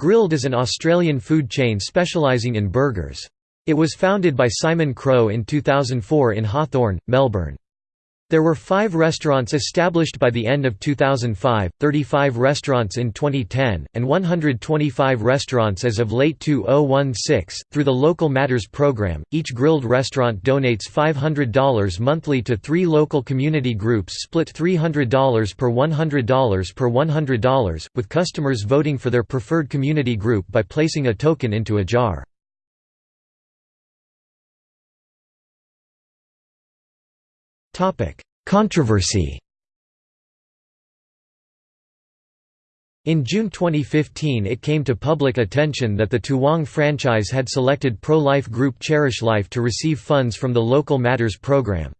Grill'd is an Australian food chain specialising in burgers. It was founded by Simon Crowe in 2004 in Hawthorn, Melbourne. There were five restaurants established by the end of 2005, 35 restaurants in 2010, and 125 restaurants as of late 2016. Through the Local Matters program, each Grill'd restaurant donates $500 monthly to three local community groups split $300 per $100 per $100, with customers voting for their preferred community group by placing a token into a jar. Controversy In June 2015 it came to public attention that the Toowong franchise had selected pro-life group Cherish Life to receive funds from the Local Matters program.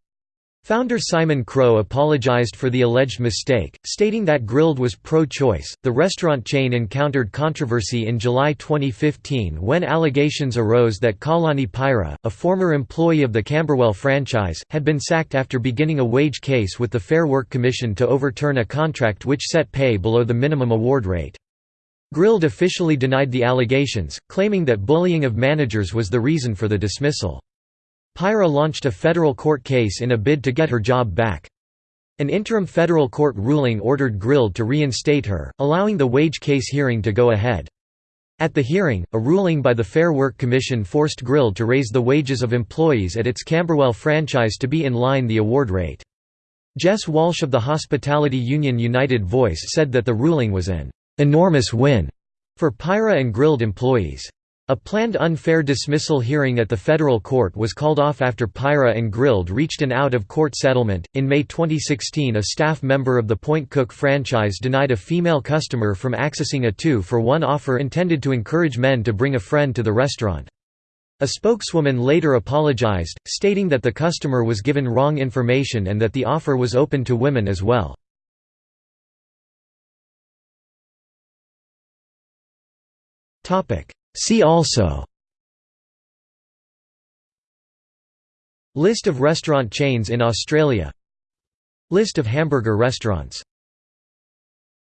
Founder Simon Crowe apologized for the alleged mistake, stating that Grill'd was pro-choice. The restaurant chain encountered controversy in July 2015 when allegations arose that Kalani Pyra, a former employee of the Camberwell franchise, had been sacked after beginning a wage case with the Fair Work Commission to overturn a contract which set pay below the minimum award rate. Grill'd officially denied the allegations, claiming that bullying of managers was the reason for the dismissal. Pyra launched a federal court case in a bid to get her job back. An interim federal court ruling ordered Grill'd to reinstate her, allowing the wage case hearing to go ahead. At the hearing, a ruling by the Fair Work Commission forced Grill'd to raise the wages of employees at its Camberwell franchise to be in line the award rate. Jess Walsh of the hospitality union United Voice said that the ruling was an "...enormous win," for Pyra and Grill'd employees. A planned unfair dismissal hearing at the federal court was called off after Pyra and Grill'd reached an out of court settlement. In May 2016, a staff member of the Point Cook franchise denied a female customer from accessing a two for one offer intended to encourage men to bring a friend to the restaurant. A spokeswoman later apologized, stating that the customer was given wrong information and that the offer was open to women as well. Topic See also List of restaurant chains in Australia List of hamburger restaurants